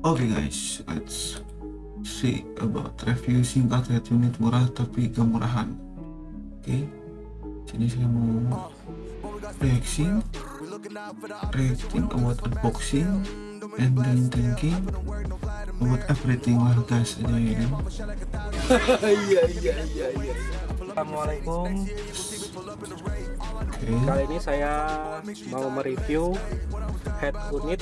Oke guys, let's see about review singkat head unit murah tapi kemurahan. Oke, sini saya mau reaction, reacting about unboxing, then thinking about everything lah guys aja ya. Iya iya iya iya. Assalamualaikum. Oke, Kali ini saya mau mereview head unit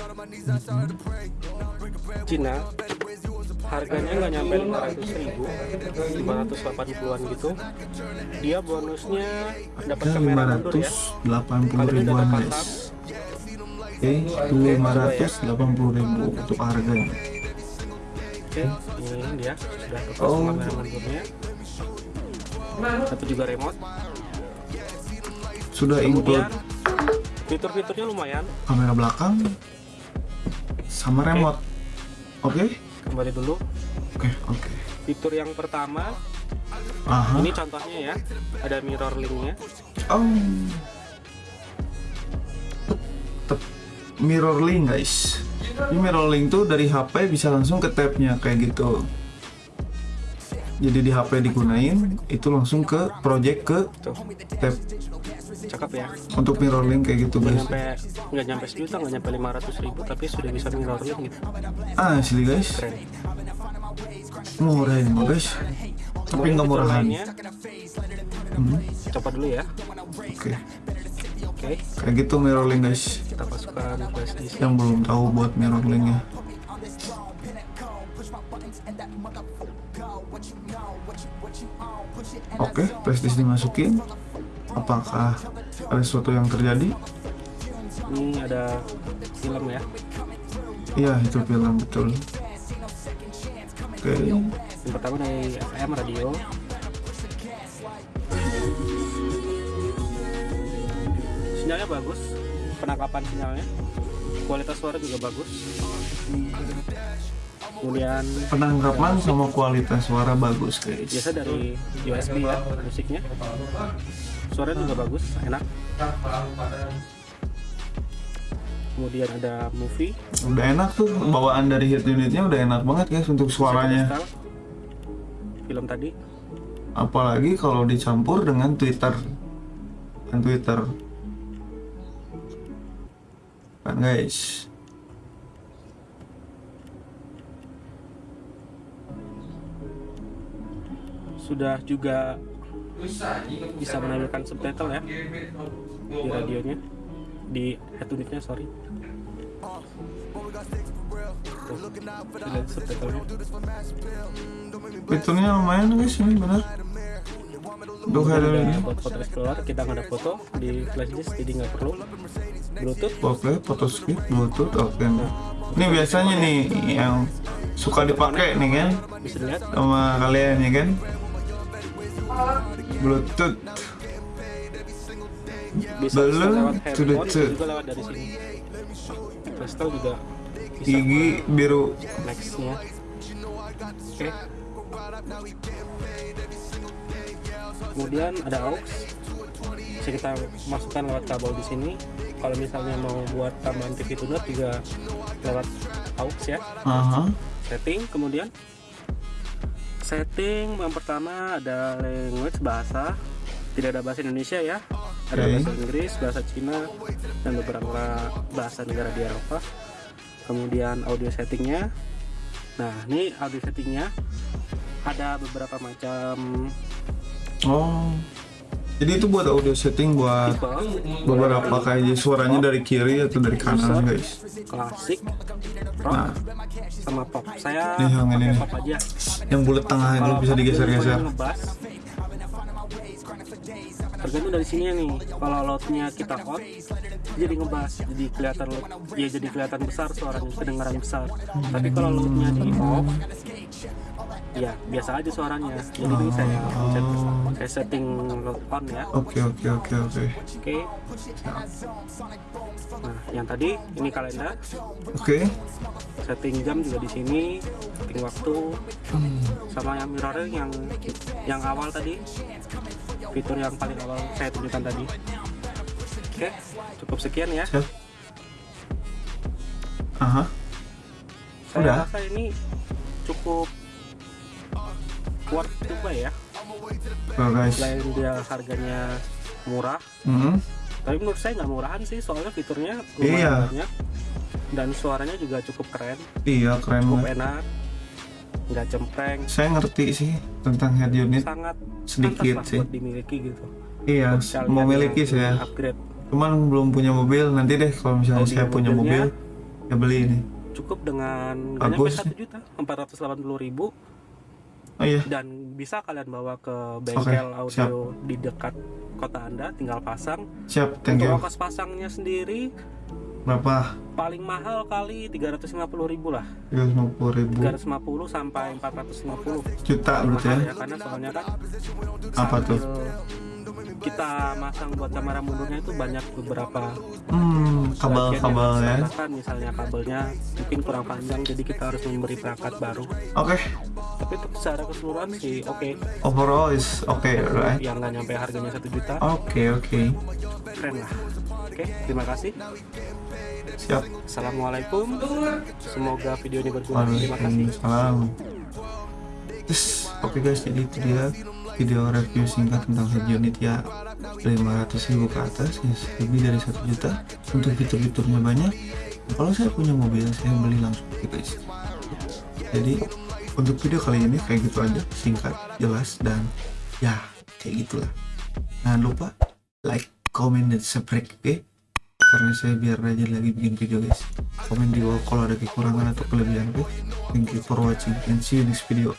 Cina. Harganya nggak nyampe 500 ribu, 580-an gitu. Dia bonusnya dapat kamera mundur ya. 580 Kali ini udah ribuan guys. Oke, 580 ribu untuk harganya. Oke, ini dia sudah Oh. kamera mundurnya. Satu juga remote. Sudah include Kemudian fitur-fiturnya lumayan. kamera belakang sama remote. Oke, Kembali dulu. oke, oke. Fitur yang pertama Aha. Ini contohnya ya, ada mirror linknya. Oh. Tep- Mirror link guys. Ini mirror link tuh dari HP bisa langsung ke tabnya kayak gitu. Jadi di HP digunain itu langsung ke project ke tab cakep ya. untuk mirror link kayak gitu guys. nyampe nggak nyampe sejuta, nggak nyampe 500 ribu, tapi sudah bisa mirror link gitu. Ah, asli guys. Keren. Murah ini mah, guys. Tapi nggak murahan. Hmm, Coba dulu ya. Oke, Oke, kayak gitu mirror link guys. kita masukkan flash disk. Yang belum tahu buat mirror linknya. Oke, flash disk dimasukin. Apakah ada sesuatu yang terjadi? Ini ada film ya. Iya, itu film betul. Oke, Yang pertama dari FM radio. Sinyalnya bagus, penangkapan sinyalnya. Kualitas suara juga bagus. Kemudian penangkapan sama kualitas suara bagus guys. biasa dari USB ya musiknya suara juga bagus enak kemudian ada movie Udah enak tuh bawaan dari head unitnya udah enak banget guys untuk suaranya. Film tadi Apalagi kalau dicampur dengan Twitter. Dan Twitter. Kan guys. Sudah juga bisa menampilkan subtitle ya di radionya. Di head unitnya sorry. Fiturnya lumayan guys ini benar. Untuk head ada unitnya. buat foto explorer kita nggak ada foto di flash disk jadi nggak perlu. Bluetooth. Oke, foto skip, bluetooth, oke. Ini biasanya nih yang suka dipakai nih kan? Bisa dilihat. Sama kalian ya kan. Bluetooth. bisa Belum lewat to the handphone tooth. juga lewat dari sini Crystal juga bisa Gigi biru. nextnya oke kemudian ada aux bisa kita masukkan lewat kabel di sini kalau misalnya mau buat tambahan TV tuner juga lewat aux ya Aha. setting kemudian setting yang pertama ada language bahasa. Tidak ada bahasa Indonesia ya. Ada bahasa Inggris bahasa Cina dan beberapa bahasa negara di Eropa. Kemudian audio settingnya. Nah ini audio settingnya. Ada beberapa macam Oh. Jadi itu buat audio setting buat beberapa kayak suaranya dari kiri atau dari kanan guys. klasik rock Nah, sama pop saya Nih, yang ini nih. pop aja yang bulat tengah itu bisa digeser-geser. tergantung dari sini nih kalau loudnya kita on jadi ngebas jadi kelihatan ya jadi kelihatan besar suaranya kedengaran besar tapi kalau loudnya di off ya biasa aja suaranya. jadi saya set, saya setting loud on ya. Oke oke oke oke. oke. Nah yang tadi ini kalender. Oke. setting jam juga di sini setting waktu. Sama yang mirroring yang yang awal tadi. Fitur yang paling awal saya tunjukkan tadi. Oke cukup sekian ya. Aha. saya Udah. rasa ini cukup worth to buy ya. Tuh guys. Selain dia harganya murah Hmm, tapi menurut saya nggak murahan sih soalnya fiturnya Iya. lumayan banyak. Dan suaranya juga cukup keren. Iya keren cukup banget. enak. Nggak cempreng. Saya ngerti sih tentang head unit sangat sedikit sih. buat dimiliki gitu. Iya Buat kalian mau yang miliki ingin saya upgrade. Cuman belum punya mobil nanti deh kalau misalnya Audio saya punya mobil ya beli ini. cukup dengan nggak nyampe Bagus. satu juta empat ratus delapan puluh ribu oh iya. Dan bisa kalian bawa ke bengkel audio siap. di dekat kota anda tinggal pasang. Siap thank untuk you. ongkos pasangnya sendiri berapa? paling mahal kali 350 ribu lah. 350 ribu. 350 sampai 450 juta berarti ya? Ya karena soalnya kan Apa tuh? kita masang buat kamera mundurnya itu banyak beberapa hmm kabel-kabel ya. misalnya kabelnya mungkin kurang panjang jadi kita harus memberi perangkat baru. Oke tapi untuk secara keseluruhan sih oke. Overall is okay right? Yang nggak nyampe harganya satu juta. Oke oke. Keren lah. Oke terima kasih. Siap. Assalamualaikum. Semoga video ini berguna. Terima kasih. Terus, oke guys jadi itu dia video review singkat tentang head unit ya 500 ribu ke atas ya lebih dari satu juta. Untuk fitur-fiturnya banyak. Kalau saya punya mobil saya beli langsung oke guys. Jadi untuk video kali ini kayak gitu aja singkat jelas dan ya kayak gitulah. Jangan lupa like comment dan subscribe oke? Karena saya biar rajin lagi bikin video guys. Komen di bawah kalau ada kekurangan atau kelebihan oke? Thank you for watching and see you next video